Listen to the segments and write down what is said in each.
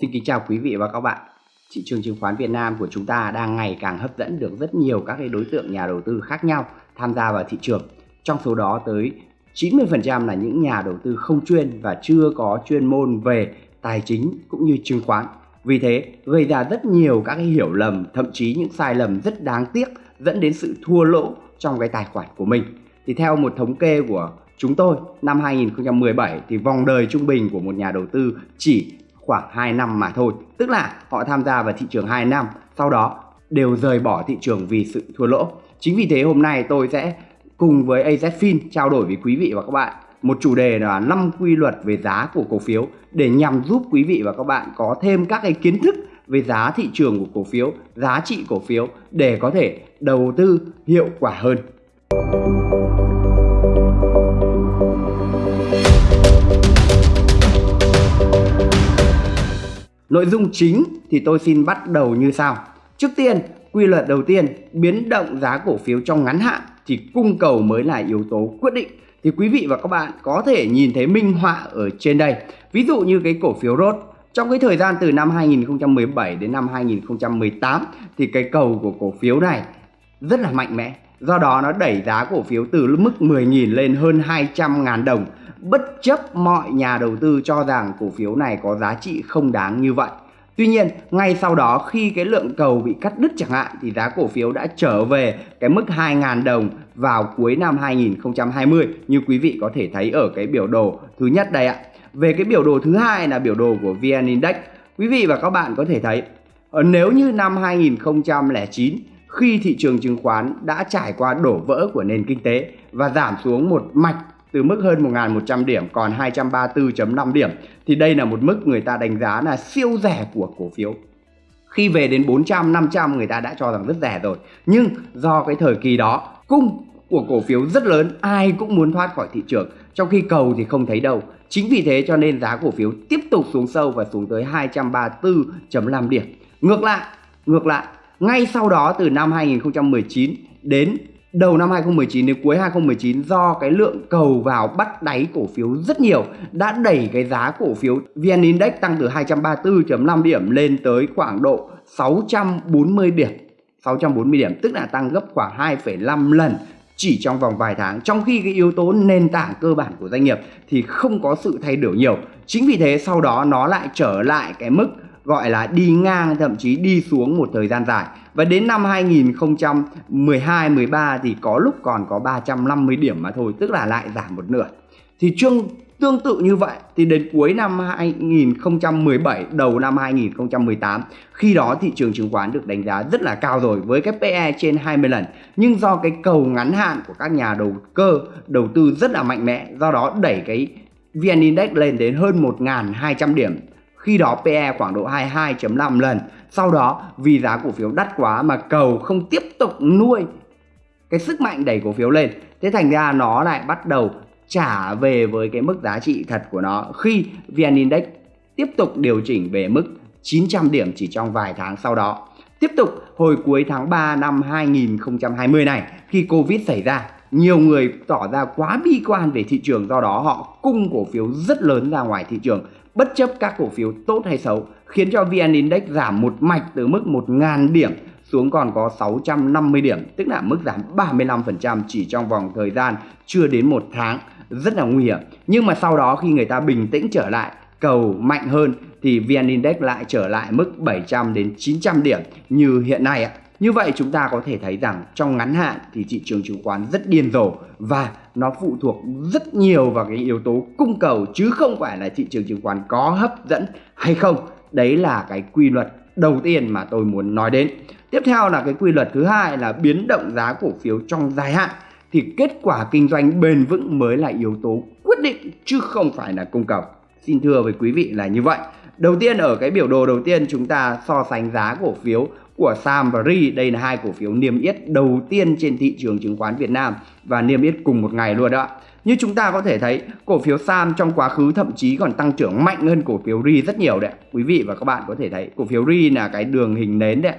Xin kính chào quý vị và các bạn. Thị trường chứng khoán Việt Nam của chúng ta đang ngày càng hấp dẫn được rất nhiều các cái đối tượng nhà đầu tư khác nhau tham gia vào thị trường. Trong số đó tới 90% là những nhà đầu tư không chuyên và chưa có chuyên môn về tài chính cũng như chứng khoán. Vì thế gây ra rất nhiều các cái hiểu lầm, thậm chí những sai lầm rất đáng tiếc dẫn đến sự thua lỗ trong cái tài khoản của mình. Thì theo một thống kê của chúng tôi, năm 2017 thì vòng đời trung bình của một nhà đầu tư chỉ khoảng 2 năm mà thôi. Tức là họ tham gia vào thị trường 2 năm, sau đó đều rời bỏ thị trường vì sự thua lỗ. Chính vì thế hôm nay tôi sẽ cùng với AZFIN trao đổi với quý vị và các bạn một chủ đề là 5 quy luật về giá của cổ phiếu để nhằm giúp quý vị và các bạn có thêm các cái kiến thức về giá thị trường của cổ phiếu, giá trị cổ phiếu để có thể đầu tư hiệu quả hơn. Nội dung chính thì tôi xin bắt đầu như sau. Trước tiên, quy luật đầu tiên, biến động giá cổ phiếu trong ngắn hạn thì cung cầu mới là yếu tố quyết định. Thì quý vị và các bạn có thể nhìn thấy minh họa ở trên đây. Ví dụ như cái cổ phiếu ROT trong cái thời gian từ năm 2017 đến năm 2018 thì cái cầu của cổ phiếu này rất là mạnh mẽ. Do đó nó đẩy giá cổ phiếu từ mức 10.000 lên hơn 200.000 đồng bất chấp mọi nhà đầu tư cho rằng cổ phiếu này có giá trị không đáng như vậy. Tuy nhiên, ngay sau đó khi cái lượng cầu bị cắt đứt chẳng hạn thì giá cổ phiếu đã trở về cái mức 2.000 đồng vào cuối năm 2020 như quý vị có thể thấy ở cái biểu đồ thứ nhất đây ạ. Về cái biểu đồ thứ hai là biểu đồ của VN Index. Quý vị và các bạn có thể thấy ờ, nếu như năm 2009 khi thị trường chứng khoán đã trải qua đổ vỡ của nền kinh tế và giảm xuống một mạch từ mức hơn 1.100 điểm còn 234.5 điểm thì đây là một mức người ta đánh giá là siêu rẻ của cổ phiếu. Khi về đến 400, 500 người ta đã cho rằng rất rẻ rồi. Nhưng do cái thời kỳ đó cung của cổ phiếu rất lớn, ai cũng muốn thoát khỏi thị trường, trong khi cầu thì không thấy đâu. Chính vì thế cho nên giá cổ phiếu tiếp tục xuống sâu và xuống tới 234.5 điểm. Ngược lại, ngược lại, ngay sau đó từ năm 2019 đến đầu năm 2019 đến cuối 2019 do cái lượng cầu vào bắt đáy cổ phiếu rất nhiều đã đẩy cái giá cổ phiếu VN Index tăng từ 234.5 điểm lên tới khoảng độ 640 điểm. 640 điểm tức là tăng gấp khoảng 2,5 lần chỉ trong vòng vài tháng. Trong khi cái yếu tố nền tảng cơ bản của doanh nghiệp thì không có sự thay đổi nhiều. Chính vì thế sau đó nó lại trở lại cái mức gọi là đi ngang, thậm chí đi xuống một thời gian dài. Và đến năm 2012 13 thì có lúc còn có 350 điểm mà thôi, tức là lại giảm một nửa. Thì chương, tương tự như vậy, thì đến cuối năm 2017 đầu năm 2018 khi đó thị trường chứng khoán được đánh giá rất là cao rồi, với cái PE trên 20 lần. Nhưng do cái cầu ngắn hạn của các nhà đầu cơ, đầu tư rất là mạnh mẽ, do đó đẩy cái VN Index lên đến hơn 1.200 điểm khi đó PE khoảng độ 22.5 lần. Sau đó, vì giá cổ phiếu đắt quá mà cầu không tiếp tục nuôi cái sức mạnh đẩy cổ phiếu lên. Thế thành ra nó lại bắt đầu trả về với cái mức giá trị thật của nó khi VN Index tiếp tục điều chỉnh về mức 900 điểm chỉ trong vài tháng sau đó. Tiếp tục, hồi cuối tháng 3 năm 2020 này, khi Covid xảy ra, nhiều người tỏ ra quá bi quan về thị trường, do đó họ cung cổ phiếu rất lớn ra ngoài thị trường bất chấp các cổ phiếu tốt hay xấu, khiến cho VN Index giảm một mạch từ mức 1.000 điểm xuống còn có 650 điểm, tức là mức giảm 35% chỉ trong vòng thời gian chưa đến một tháng. Rất là nguy hiểm. Nhưng mà sau đó khi người ta bình tĩnh trở lại, cầu mạnh hơn, thì VN Index lại trở lại mức 700 đến 900 điểm như hiện nay ạ như vậy chúng ta có thể thấy rằng trong ngắn hạn thì thị trường chứng khoán rất điên rồ và nó phụ thuộc rất nhiều vào cái yếu tố cung cầu chứ không phải là thị trường chứng khoán có hấp dẫn hay không. Đấy là cái quy luật đầu tiên mà tôi muốn nói đến. Tiếp theo là cái quy luật thứ hai là biến động giá cổ phiếu trong dài hạn thì kết quả kinh doanh bền vững mới là yếu tố quyết định chứ không phải là cung cầu. Xin thưa với quý vị là như vậy. Đầu tiên, ở cái biểu đồ đầu tiên chúng ta so sánh giá cổ phiếu của Sam và Ri. Đây là hai cổ phiếu niêm yết đầu tiên trên thị trường chứng khoán Việt Nam và niêm yết cùng một ngày luôn đó. Như chúng ta có thể thấy, cổ phiếu Sam trong quá khứ thậm chí còn tăng trưởng mạnh hơn cổ phiếu Ri rất nhiều đấy. Quý vị và các bạn có thể thấy cổ phiếu Ri là cái đường hình nến đấy.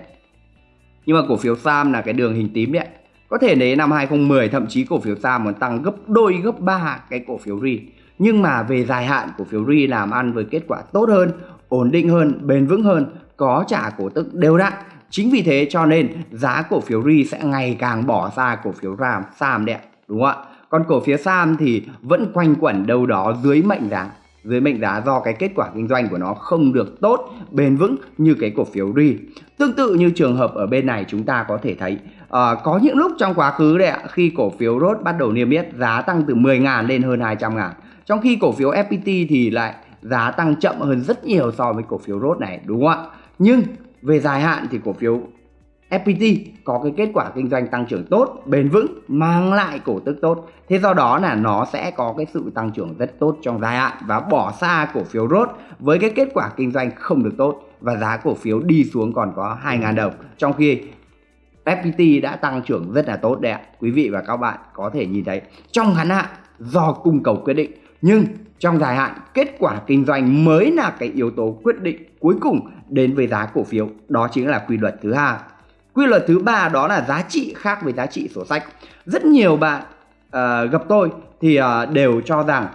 Nhưng mà cổ phiếu Sam là cái đường hình tím đấy. Có thể đến năm 2010 thậm chí cổ phiếu Sam còn tăng gấp đôi gấp ba cái cổ phiếu Ri. Nhưng mà về dài hạn cổ phiếu Ri làm ăn với kết quả tốt hơn ổn định hơn, bền vững hơn, có trả cổ tức đều đặn. Chính vì thế cho nên giá cổ phiếu RI sẽ ngày càng bỏ ra cổ phiếu RAM, SAM đấy ạ, đúng không ạ? Còn cổ phiếu SAM thì vẫn quanh quẩn đâu đó dưới mệnh giá dưới mệnh giá do cái kết quả kinh doanh của nó không được tốt, bền vững như cái cổ phiếu RI. Tương tự như trường hợp ở bên này chúng ta có thể thấy uh, có những lúc trong quá khứ đấy ạ, khi cổ phiếu ROT bắt đầu niêm yết giá tăng từ 10.000 lên hơn 200 ngàn. Trong khi cổ phiếu FPT thì lại giá tăng chậm hơn rất nhiều so với cổ phiếu ROT này đúng không ạ? Nhưng về dài hạn thì cổ phiếu FPT có cái kết quả kinh doanh tăng trưởng tốt, bền vững, mang lại cổ tức tốt. Thế do đó là nó sẽ có cái sự tăng trưởng rất tốt trong dài hạn và bỏ xa cổ phiếu rốt với cái kết quả kinh doanh không được tốt và giá cổ phiếu đi xuống còn có 2.000 đồng. Trong khi FPT đã tăng trưởng rất là tốt đấy ạ. Quý vị và các bạn có thể nhìn thấy trong ngắn hạn do cung cầu quyết định nhưng trong dài hạn kết quả kinh doanh mới là cái yếu tố quyết định cuối cùng đến với giá cổ phiếu. Đó chính là quy luật thứ hai. Quy luật thứ ba đó là giá trị khác với giá trị sổ sách. Rất nhiều bạn uh, gặp tôi thì uh, đều cho rằng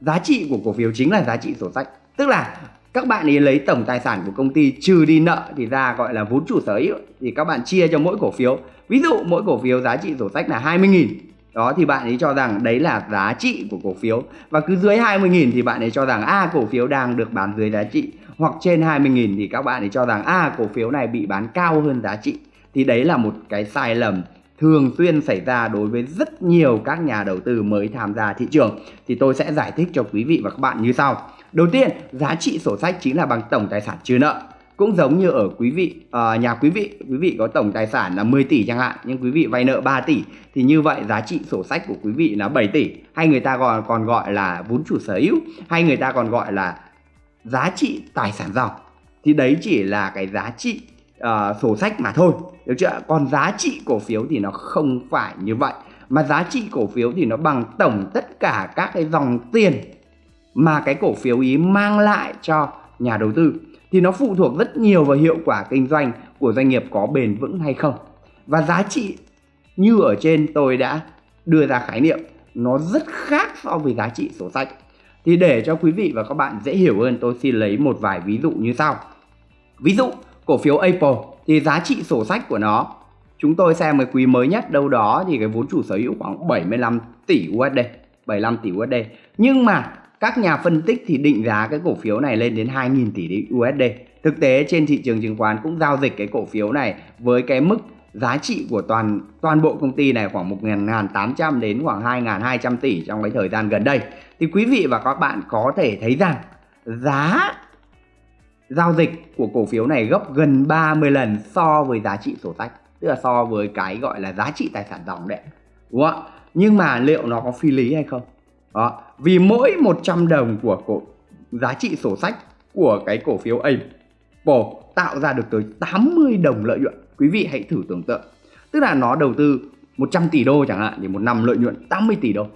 giá trị của cổ phiếu chính là giá trị sổ sách. Tức là các bạn ấy lấy tổng tài sản của công ty trừ đi nợ thì ra gọi là vốn chủ sở hữu. Thì các bạn chia cho mỗi cổ phiếu. Ví dụ mỗi cổ phiếu giá trị sổ sách là 20.000 đó thì bạn ấy cho rằng đấy là giá trị của cổ phiếu. Và cứ dưới 20.000 thì bạn ấy cho rằng a à, cổ phiếu đang được bán dưới giá trị. Hoặc trên 20.000 thì các bạn ấy cho rằng a à, cổ phiếu này bị bán cao hơn giá trị. Thì đấy là một cái sai lầm thường xuyên xảy ra đối với rất nhiều các nhà đầu tư mới tham gia thị trường. Thì tôi sẽ giải thích cho quý vị và các bạn như sau. Đầu tiên giá trị sổ sách chính là bằng tổng tài sản trừ nợ cũng giống như ở quý vị à, nhà quý vị quý vị có tổng tài sản là 10 tỷ chẳng hạn nhưng quý vị vay nợ 3 tỷ thì như vậy giá trị sổ sách của quý vị là 7 tỷ. Hay người ta còn còn gọi là vốn chủ sở hữu hay người ta còn gọi là giá trị tài sản dòng. Thì đấy chỉ là cái giá trị uh, sổ sách mà thôi được chưa còn giá trị cổ phiếu thì nó không phải như vậy. Mà giá trị cổ phiếu thì nó bằng tổng tất cả các cái dòng tiền mà cái cổ phiếu ý mang lại cho nhà đầu tư thì nó phụ thuộc rất nhiều vào hiệu quả kinh doanh của doanh nghiệp có bền vững hay không. Và giá trị như ở trên tôi đã đưa ra khái niệm, nó rất khác so với giá trị sổ sách. Thì để cho quý vị và các bạn dễ hiểu hơn, tôi xin lấy một vài ví dụ như sau. Ví dụ, cổ phiếu Apple thì giá trị sổ sách của nó, chúng tôi xem cái quý mới nhất đâu đó thì cái vốn chủ sở hữu khoảng 75 tỷ USD 75 tỷ USD nhưng mà các nhà phân tích thì định giá cái cổ phiếu này lên đến 2.000 tỷ USD. Thực tế trên thị trường chứng khoán cũng giao dịch cái cổ phiếu này với cái mức giá trị của toàn toàn bộ công ty này khoảng 1.800 đến khoảng 2.200 tỷ trong cái thời gian gần đây. Thì quý vị và các bạn có thể thấy rằng giá giao dịch của cổ phiếu này gấp gần 30 lần so với giá trị sổ sách. Tức là so với cái gọi là giá trị tài sản dòng đấy. Đúng không? Nhưng mà liệu nó có phi lý hay không? Đó. Vì mỗi 100 đồng của cổ giá trị sổ sách của cái cổ phiếu Apple tạo ra được tới 80 đồng lợi nhuận. Quý vị hãy thử tưởng tượng. Tức là nó đầu tư 100 tỷ đô chẳng hạn thì một năm lợi nhuận 80 tỷ đô.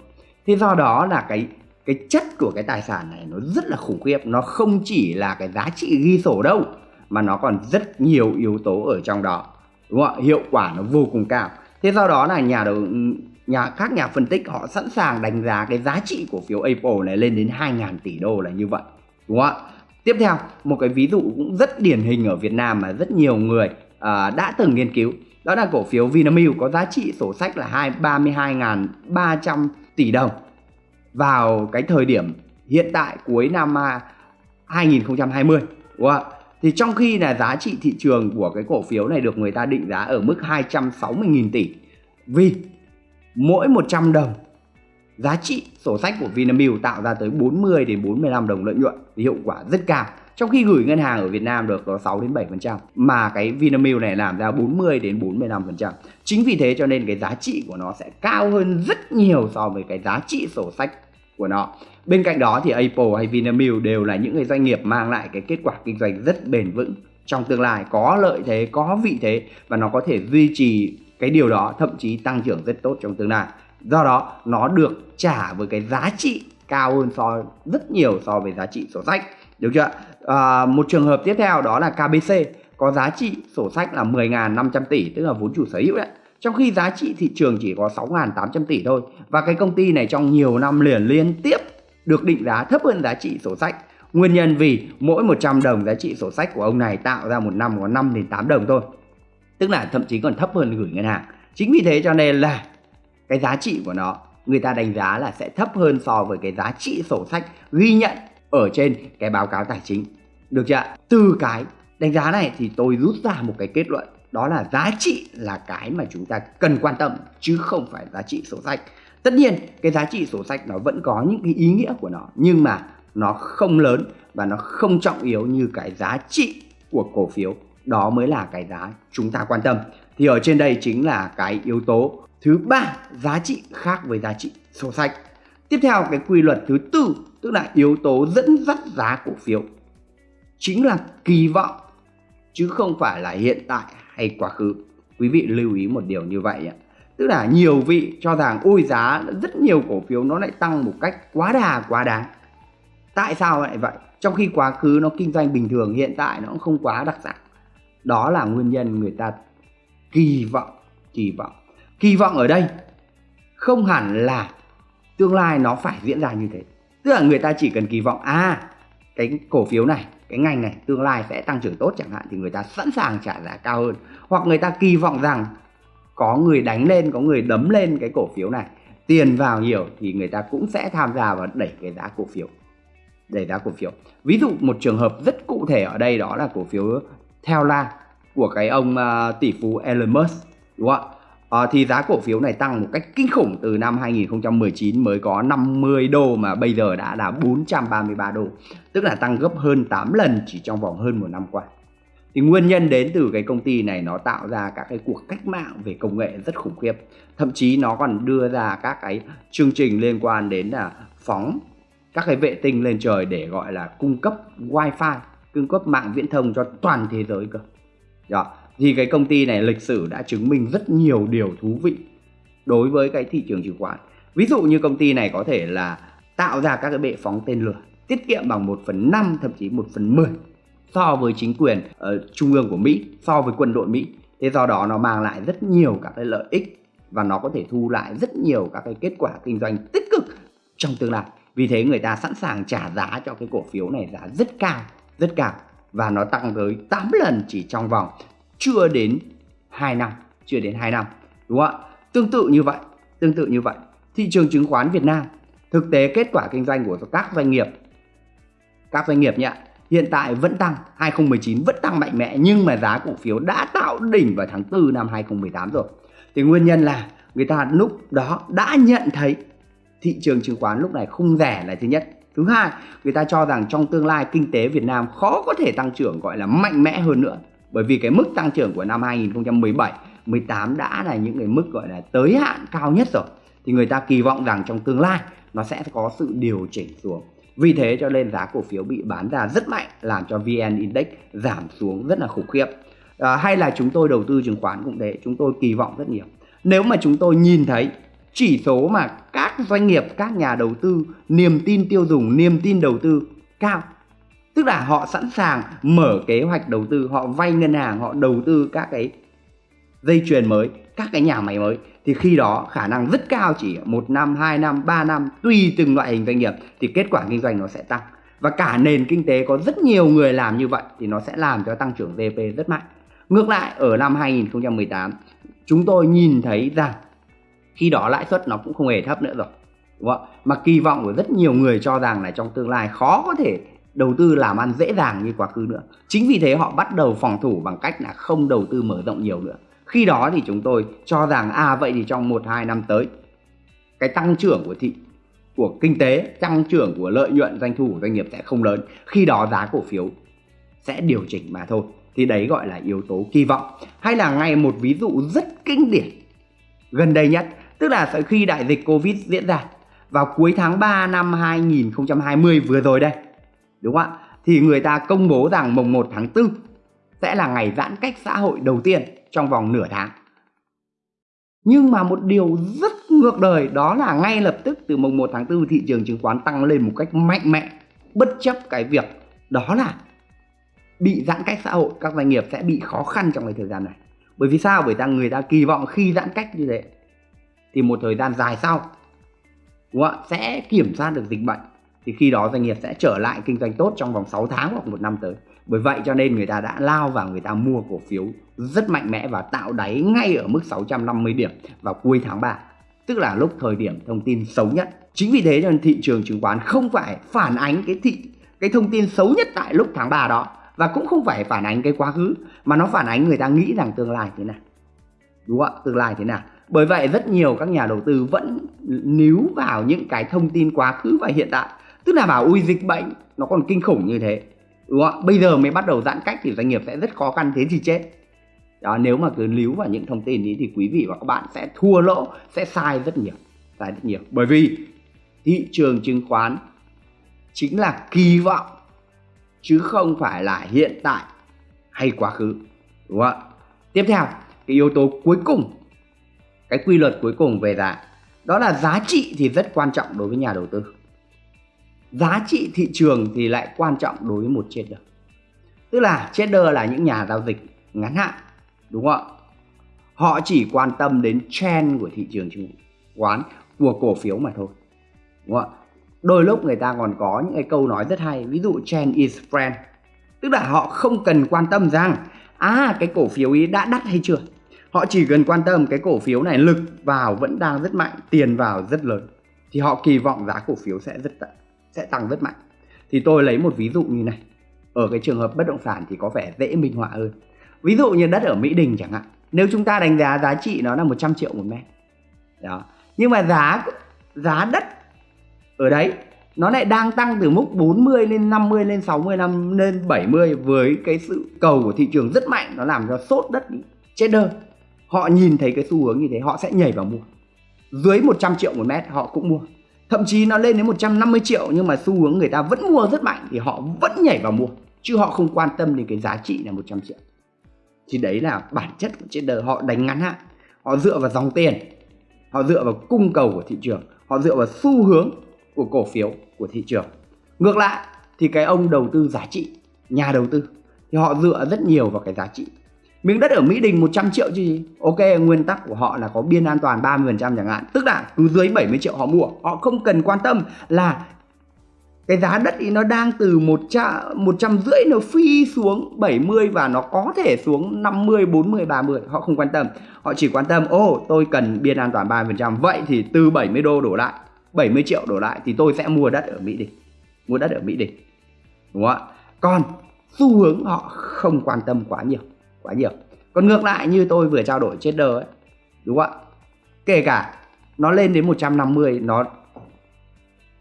Thế do đó là cái cái chất của cái tài sản này nó rất là khủng khiếp, nó không chỉ là cái giá trị ghi sổ đâu mà nó còn rất nhiều yếu tố ở trong đó. Đúng không ạ? Hiệu quả nó vô cùng cao. Thế do đó là nhà đầu nhà các nhà phân tích họ sẵn sàng đánh giá cái giá trị của phiếu Apple này lên đến 2.000 tỷ đô là như vậy đúng không ạ tiếp theo một cái ví dụ cũng rất điển hình ở Việt Nam mà rất nhiều người à, đã từng nghiên cứu đó là cổ phiếu Vinamilk có giá trị sổ sách là 32.300 tỷ đồng vào cái thời điểm hiện tại cuối năm à, 2020 đúng không ạ? Thì trong khi là giá trị thị trường của cái cổ phiếu này được người ta định giá ở mức 260.000 tỷ vì mỗi 100 đồng giá trị sổ sách của Vinamilk tạo ra tới 40 đến 45 đồng lợi nhuận thì hiệu quả rất cao. Trong khi gửi ngân hàng ở Việt Nam được có 6 đến 7% mà cái Vinamilk này làm ra 40 đến 45%. Chính vì thế cho nên cái giá trị của nó sẽ cao hơn rất nhiều so với cái giá trị sổ sách của nó. Bên cạnh đó thì Apple hay Vinamilk đều là những cái doanh nghiệp mang lại cái kết quả kinh doanh rất bền vững trong tương lai có lợi thế, có vị thế và nó có thể duy trì cái điều đó thậm chí tăng trưởng rất tốt trong tương lai. Do đó nó được trả với cái giá trị cao hơn so rất nhiều so với giá trị sổ sách. Được chưa à, một trường hợp tiếp theo đó là KBC có giá trị sổ sách là 10.500 tỷ tức là vốn chủ sở hữu đấy. Trong khi giá trị thị trường chỉ có 6.800 tỷ thôi. Và cái công ty này trong nhiều năm liền liên tiếp được định giá thấp hơn giá trị sổ sách. Nguyên nhân vì mỗi 100 đồng giá trị sổ sách của ông này tạo ra một năm có 5 đến 8 đồng thôi. Tức là thậm chí còn thấp hơn gửi ngân hàng. Chính vì thế cho nên là cái giá trị của nó, người ta đánh giá là sẽ thấp hơn so với cái giá trị sổ sách ghi nhận ở trên cái báo cáo tài chính. Được chưa? Từ cái đánh giá này thì tôi rút ra một cái kết luận, đó là giá trị là cái mà chúng ta cần quan tâm, chứ không phải giá trị sổ sách. Tất nhiên, cái giá trị sổ sách nó vẫn có những cái ý nghĩa của nó, nhưng mà nó không lớn và nó không trọng yếu như cái giá trị của cổ phiếu đó mới là cái giá chúng ta quan tâm. Thì ở trên đây chính là cái yếu tố thứ ba, giá trị khác với giá trị sổ sách tiếp theo, cái quy luật thứ tư, tức là yếu tố dẫn dắt giá cổ phiếu, chính là kỳ vọng, chứ không phải là hiện tại hay quá khứ. Quý vị lưu ý một điều như vậy ạ. Tức là nhiều vị cho rằng, ôi, giá rất nhiều cổ phiếu nó lại tăng một cách quá đà, quá đáng. Tại sao lại vậy? Trong khi quá khứ nó kinh doanh bình thường, hiện tại nó cũng không quá đặc sản đó là nguyên nhân người ta kỳ vọng kỳ vọng. Kỳ vọng ở đây không hẳn là tương lai nó phải diễn ra như thế. Tức là người ta chỉ cần kỳ vọng à cái cổ phiếu này, cái ngành này tương lai sẽ tăng trưởng tốt chẳng hạn thì người ta sẵn sàng trả giá cao hơn. Hoặc người ta kỳ vọng rằng có người đánh lên, có người đấm lên cái cổ phiếu này, tiền vào nhiều thì người ta cũng sẽ tham gia và đẩy cái giá cổ phiếu, đẩy giá cổ phiếu. Ví dụ một trường hợp rất cụ thể ở đây đó là cổ phiếu theo la của cái ông uh, tỷ phú Elon Musk đúng không ạ? Uh, thì giá cổ phiếu này tăng một cách kinh khủng từ năm 2019 mới có 50 đô mà bây giờ đã là 433 đô. Tức là tăng gấp hơn 8 lần chỉ trong vòng hơn một năm qua. Thì nguyên nhân đến từ cái công ty này nó tạo ra các cái cuộc cách mạng về công nghệ rất khủng khiếp. Thậm chí nó còn đưa ra các cái chương trình liên quan đến là phóng các cái vệ tinh lên trời để gọi là cung cấp wifi cung cấp mạng viễn thông cho toàn thế giới cơ. Đó thì cái công ty này lịch sử đã chứng minh rất nhiều điều thú vị đối với cái thị trường chứng khoán. Ví dụ như công ty này có thể là tạo ra các cái bệ phóng tên lửa, tiết kiệm bằng 1 phần 5 thậm chí 1 phần 10 so với chính quyền ở trung ương của Mỹ, so với quân đội Mỹ. Thế do đó nó mang lại rất nhiều các cái lợi ích và nó có thể thu lại rất nhiều các cái kết quả kinh doanh tích cực trong tương lai. Vì thế người ta sẵn sàng trả giá cho cái cổ phiếu này giá rất cao rất cao và nó tăng tới 8 lần chỉ trong vòng chưa đến 2 năm, chưa đến 2 năm, đúng không ạ? Tương tự như vậy, tương tự như vậy. Thị trường chứng khoán Việt Nam, thực tế kết quả kinh doanh của các doanh nghiệp, các doanh nghiệp nhé, hiện tại vẫn tăng 2019 vẫn tăng mạnh mẽ, nhưng mà giá cổ phiếu đã tạo đỉnh vào tháng 4 năm 2018 rồi. Thì nguyên nhân là người ta lúc đó đã nhận thấy thị trường chứng khoán lúc này không rẻ là thứ nhất thứ hai người ta cho rằng trong tương lai kinh tế Việt Nam khó có thể tăng trưởng gọi là mạnh mẽ hơn nữa. Bởi vì cái mức tăng trưởng của năm 2017 18 đã là những cái mức gọi là tới hạn cao nhất rồi. Thì người ta kỳ vọng rằng trong tương lai nó sẽ có sự điều chỉnh xuống. Vì thế cho nên giá cổ phiếu bị bán ra rất mạnh làm cho VN Index giảm xuống rất là khủng khiếp. À, hay là chúng tôi đầu tư chứng khoán cũng thế chúng tôi kỳ vọng rất nhiều. Nếu mà chúng tôi nhìn thấy chỉ số mà các doanh nghiệp, các nhà đầu tư, niềm tin tiêu dùng, niềm tin đầu tư cao. Tức là họ sẵn sàng mở kế hoạch đầu tư, họ vay ngân hàng, họ đầu tư các cái dây chuyền mới, các cái nhà máy mới. Thì khi đó khả năng rất cao, chỉ một năm, hai năm, ba năm, tùy từng loại hình doanh nghiệp, thì kết quả kinh doanh nó sẽ tăng. Và cả nền kinh tế có rất nhiều người làm như vậy, thì nó sẽ làm cho tăng trưởng GDP rất mạnh. Ngược lại, ở năm 2018 chúng tôi nhìn thấy rằng khi đó lãi suất nó cũng không hề thấp nữa rồi, đúng không? mà kỳ vọng của rất nhiều người cho rằng là trong tương lai khó có thể đầu tư làm ăn dễ dàng như quá khứ nữa. Chính vì thế họ bắt đầu phòng thủ bằng cách là không đầu tư mở rộng nhiều nữa. Khi đó thì chúng tôi cho rằng à vậy thì trong một, hai năm tới, cái tăng trưởng của thị, của kinh tế, tăng trưởng của lợi nhuận, doanh thu của doanh nghiệp sẽ không lớn. Khi đó giá cổ phiếu sẽ điều chỉnh mà thôi. Thì đấy gọi là yếu tố kỳ vọng. Hay là ngay một ví dụ rất kinh điển, gần đây nhất tức là khi đại dịch Covid diễn ra vào cuối tháng 3 năm 2020 vừa rồi đây, đúng không ạ? Thì người ta công bố rằng mùng 1 tháng 4 sẽ là ngày giãn cách xã hội đầu tiên trong vòng nửa tháng. Nhưng mà một điều rất ngược đời, đó là ngay lập tức từ mùng 1 tháng 4 thị trường chứng khoán tăng lên một cách mạnh mẽ, bất chấp cái việc đó là bị giãn cách xã hội, các doanh nghiệp sẽ bị khó khăn trong cái thời gian này. Bởi vì sao? Bởi vì người ta kỳ vọng khi giãn cách như thế thì một thời gian dài sau, đúng không? sẽ kiểm soát được dịch bệnh. Thì khi đó doanh nghiệp sẽ trở lại kinh doanh tốt trong vòng 6 tháng hoặc một năm tới. Bởi vậy cho nên người ta đã lao vào người ta mua cổ phiếu rất mạnh mẽ và tạo đáy ngay ở mức 650 điểm vào cuối tháng 3 tức là lúc thời điểm thông tin xấu nhất. Chính vì thế cho nên thị trường chứng khoán không phải phản ánh cái thị, cái thông tin xấu nhất tại lúc tháng 3 đó. Và cũng không phải phản ánh cái quá khứ, mà nó phản ánh người ta nghĩ rằng tương lai thế nào. Đúng không ạ? Tương lai thế nào bởi vậy rất nhiều các nhà đầu tư vẫn níu vào những cái thông tin quá khứ và hiện tại tức là bảo, ui, dịch bệnh, nó còn kinh khủng như thế. Đúng không bây giờ mới bắt đầu giãn cách thì doanh nghiệp sẽ rất khó khăn, thế thì chết. Đó, nếu mà cứ níu vào những thông tin đấy thì quý vị và các bạn sẽ thua lỗ, sẽ sai rất nhiều, sai rất nhiều. Bởi vì thị trường chứng khoán chính là kỳ vọng, chứ không phải là hiện tại hay quá khứ. Đúng không ạ? Tiếp theo, cái yếu tố cuối cùng cái quy luật cuối cùng về giá. Đó là giá trị thì rất quan trọng đối với nhà đầu tư. Giá trị thị trường thì lại quan trọng đối với một trader. Tức là trader là những nhà giao dịch ngắn hạn, đúng không ạ? Họ chỉ quan tâm đến trend của thị trường chứng khoán, của cổ phiếu mà thôi, đúng không ạ? Đôi lúc người ta còn có những cái câu nói rất hay, ví dụ trend is friend tức là họ không cần quan tâm rằng à cái cổ phiếu ấy đã đắt hay chưa? Họ chỉ cần quan tâm cái cổ phiếu này lực vào vẫn đang rất mạnh, tiền vào rất lớn, thì họ kỳ vọng giá cổ phiếu sẽ rất sẽ tăng rất mạnh. Thì tôi lấy một ví dụ như này, ở cái trường hợp bất động sản thì có vẻ dễ minh họa hơn. Ví dụ như đất ở Mỹ Đình chẳng hạn, nếu chúng ta đánh giá giá trị nó là 100 triệu một mét, đó. Nhưng mà giá giá đất ở đấy nó lại đang tăng từ mức 40 lên 50 lên 60 năm lên 70 với cái sự cầu của thị trường rất mạnh, nó làm cho sốt đất đi chết đơn họ nhìn thấy cái xu hướng như thế, họ sẽ nhảy vào mua. Dưới 100 triệu một mét, họ cũng mua. Thậm chí nó lên đến 150 triệu, nhưng mà xu hướng người ta vẫn mua rất mạnh thì họ vẫn nhảy vào mua, chứ họ không quan tâm đến cái giá trị là 100 triệu. Thì đấy là bản chất của trader họ đánh ngắn hạn, họ dựa vào dòng tiền, họ dựa vào cung cầu của thị trường, họ dựa vào xu hướng của cổ phiếu của thị trường. Ngược lại, thì cái ông đầu tư giá trị, nhà đầu tư, thì họ dựa rất nhiều vào cái giá trị miếng đất ở Mỹ Đình 100 triệu chứ gì? Ok nguyên tắc của họ là có biên an toàn 30% chẳng hạn. Tức là cứ dưới 70 triệu họ mua. Họ không cần quan tâm là cái giá đất thì nó đang từ một trăm một trăm rưỡi nó phi xuống 70 và nó có thể xuống 50 40 30 họ không quan tâm. Họ chỉ quan tâm ô oh, tôi cần biên an toàn 30% vậy thì từ 70 đô đổ lại 70 triệu đổ lại thì tôi sẽ mua đất ở Mỹ Đình. Mua đất ở Mỹ Đình. Đúng không ạ? Còn xu hướng họ không quan tâm quá nhiều quá nhiều. Còn ngược lại như tôi vừa trao đổi trader ấy, đúng không ạ? Kể cả nó lên đến 150 nó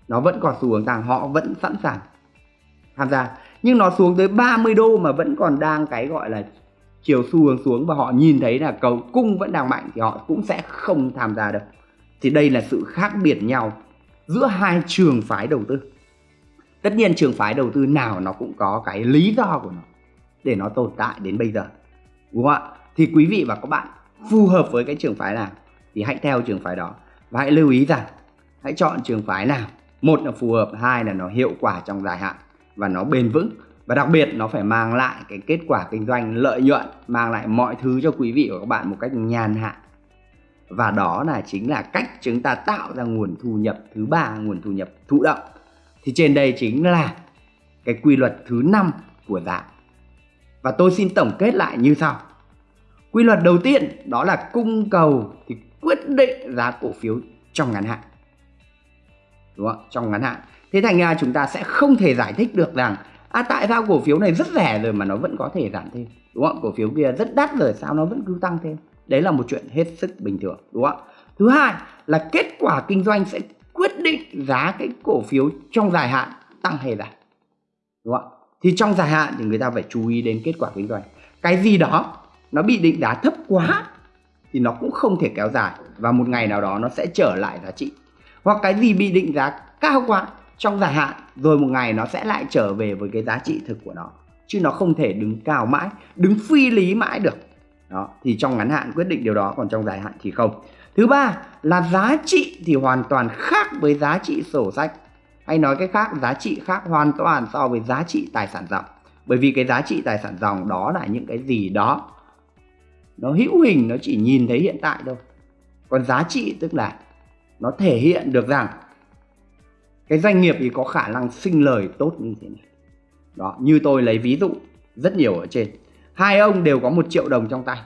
nó vẫn còn xu hướng tăng, họ vẫn sẵn sàng tham gia. Nhưng nó xuống tới 30 đô mà vẫn còn đang cái gọi là chiều xu hướng xuống và họ nhìn thấy là cầu cung vẫn đang mạnh thì họ cũng sẽ không tham gia được. Thì đây là sự khác biệt nhau giữa hai trường phái đầu tư. Tất nhiên trường phái đầu tư nào nó cũng có cái lý do của nó để nó tồn tại đến bây giờ đúng không ạ? Thì quý vị và các bạn phù hợp với cái trường phái nào thì hãy theo trường phái đó. Và hãy lưu ý rằng, hãy chọn trường phái nào. Một là phù hợp, hai là nó hiệu quả trong dài hạn và nó bền vững. Và đặc biệt nó phải mang lại cái kết quả kinh doanh, lợi nhuận, mang lại mọi thứ cho quý vị và các bạn một cách nhàn hạ. Và đó là chính là cách chúng ta tạo ra nguồn thu nhập thứ ba, nguồn thu nhập thụ động. Thì trên đây chính là cái quy luật thứ năm của dạng và tôi xin tổng kết lại như sau. Quy luật đầu tiên đó là cung cầu thì quyết định giá cổ phiếu trong ngắn hạn. Đúng không? Trong ngắn hạn. Thế thành ra chúng ta sẽ không thể giải thích được rằng à tại sao cổ phiếu này rất rẻ rồi mà nó vẫn có thể giảm thêm? Đúng không? Cổ phiếu kia rất đắt rồi, sao nó vẫn cứ tăng thêm? Đấy là một chuyện hết sức bình thường, đúng không? Thứ hai là kết quả kinh doanh sẽ quyết định giá cái cổ phiếu trong dài hạn tăng hay giảm. Đúng không? Thì trong dài hạn thì người ta phải chú ý đến kết quả kinh doanh. Cái gì đó nó bị định giá thấp quá thì nó cũng không thể kéo dài và một ngày nào đó nó sẽ trở lại giá trị. Hoặc cái gì bị định giá cao quá trong dài hạn rồi một ngày nó sẽ lại trở về với cái giá trị thực của nó. Chứ nó không thể đứng cao mãi, đứng phi lý mãi được. Đó, thì trong ngắn hạn quyết định điều đó, còn trong dài hạn thì không. Thứ ba là giá trị thì hoàn toàn khác với giá trị sổ sách hay nói cách khác, giá trị khác hoàn toàn so với giá trị tài sản dòng. Bởi vì cái giá trị tài sản dòng đó là những cái gì đó. Nó hữu hình, nó chỉ nhìn thấy hiện tại thôi. Còn giá trị tức là nó thể hiện được rằng cái doanh nghiệp thì có khả năng sinh lời tốt như thế này. Đó, như tôi lấy ví dụ rất nhiều ở trên. Hai ông đều có một triệu đồng trong tay.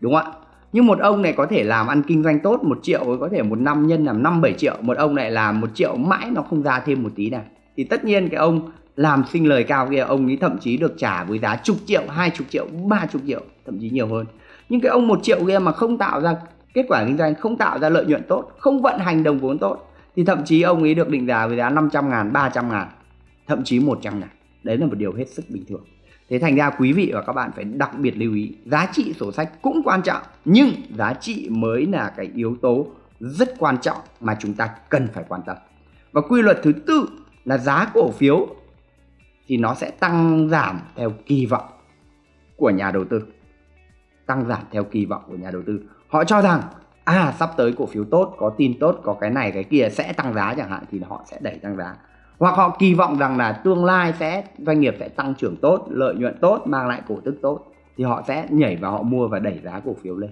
Đúng không ạ? Nhưng một ông này có thể làm ăn kinh doanh tốt một triệu, có thể một năm nhân làm năm, bảy triệu, một ông này làm một triệu mãi nó không ra thêm một tí nào. Thì tất nhiên cái ông làm sinh lời cao kia, ông ấy thậm chí được trả với giá chục triệu, hai chục triệu, ba chục triệu, thậm chí nhiều hơn. Nhưng cái ông một triệu kia mà không tạo ra kết quả kinh doanh, không tạo ra lợi nhuận tốt, không vận hành đồng vốn tốt, thì thậm chí ông ấy được định giá với giá 500 ngàn 300 ngàn, thậm chí 100 ngàn. Đấy là một điều hết sức bình thường thế thành ra quý vị và các bạn phải đặc biệt lưu ý, giá trị sổ sách cũng quan trọng, nhưng giá trị mới là cái yếu tố rất quan trọng mà chúng ta cần phải quan tâm. Và quy luật thứ tư là giá cổ phiếu thì nó sẽ tăng giảm theo kỳ vọng của nhà đầu tư. Tăng giảm theo kỳ vọng của nhà đầu tư. Họ cho rằng à sắp tới cổ phiếu tốt, có tin tốt, có cái này, cái kia sẽ tăng giá chẳng hạn, thì họ sẽ đẩy tăng giá hoặc họ kỳ vọng rằng là tương lai sẽ, doanh nghiệp sẽ tăng trưởng tốt, lợi nhuận tốt, mang lại cổ tức tốt, thì họ sẽ nhảy vào họ mua và đẩy giá cổ phiếu lên.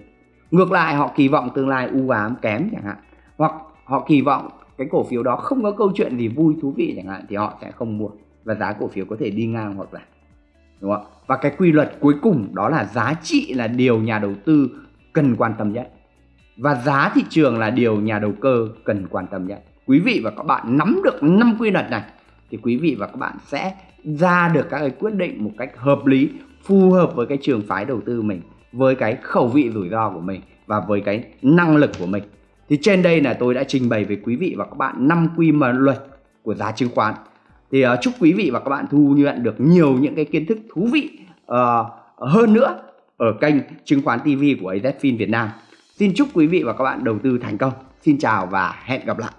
Ngược lại, họ kỳ vọng tương lai u ám kém chẳng hạn. Hoặc họ kỳ vọng cái cổ phiếu đó không có câu chuyện gì vui, thú vị chẳng hạn, thì họ sẽ không mua và giá cổ phiếu có thể đi ngang hoặc là đúng không và cái quy luật cuối cùng đó là giá trị là điều nhà đầu tư cần quan tâm nhất. Và giá thị trường là điều nhà đầu cơ cần quan tâm nhất quý vị và các bạn nắm được năm quy luật này thì quý vị và các bạn sẽ ra được các cái quyết định một cách hợp lý phù hợp với cái trường phái đầu tư mình với cái khẩu vị rủi ro của mình và với cái năng lực của mình thì trên đây là tôi đã trình bày với quý vị và các bạn năm quy luật của giá chứng khoán thì uh, chúc quý vị và các bạn thu nhận được nhiều những cái kiến thức thú vị uh, hơn nữa ở kênh chứng khoán TV của AZFIN Việt Nam. Xin chúc quý vị và các bạn đầu tư thành công. Xin chào và hẹn gặp lại.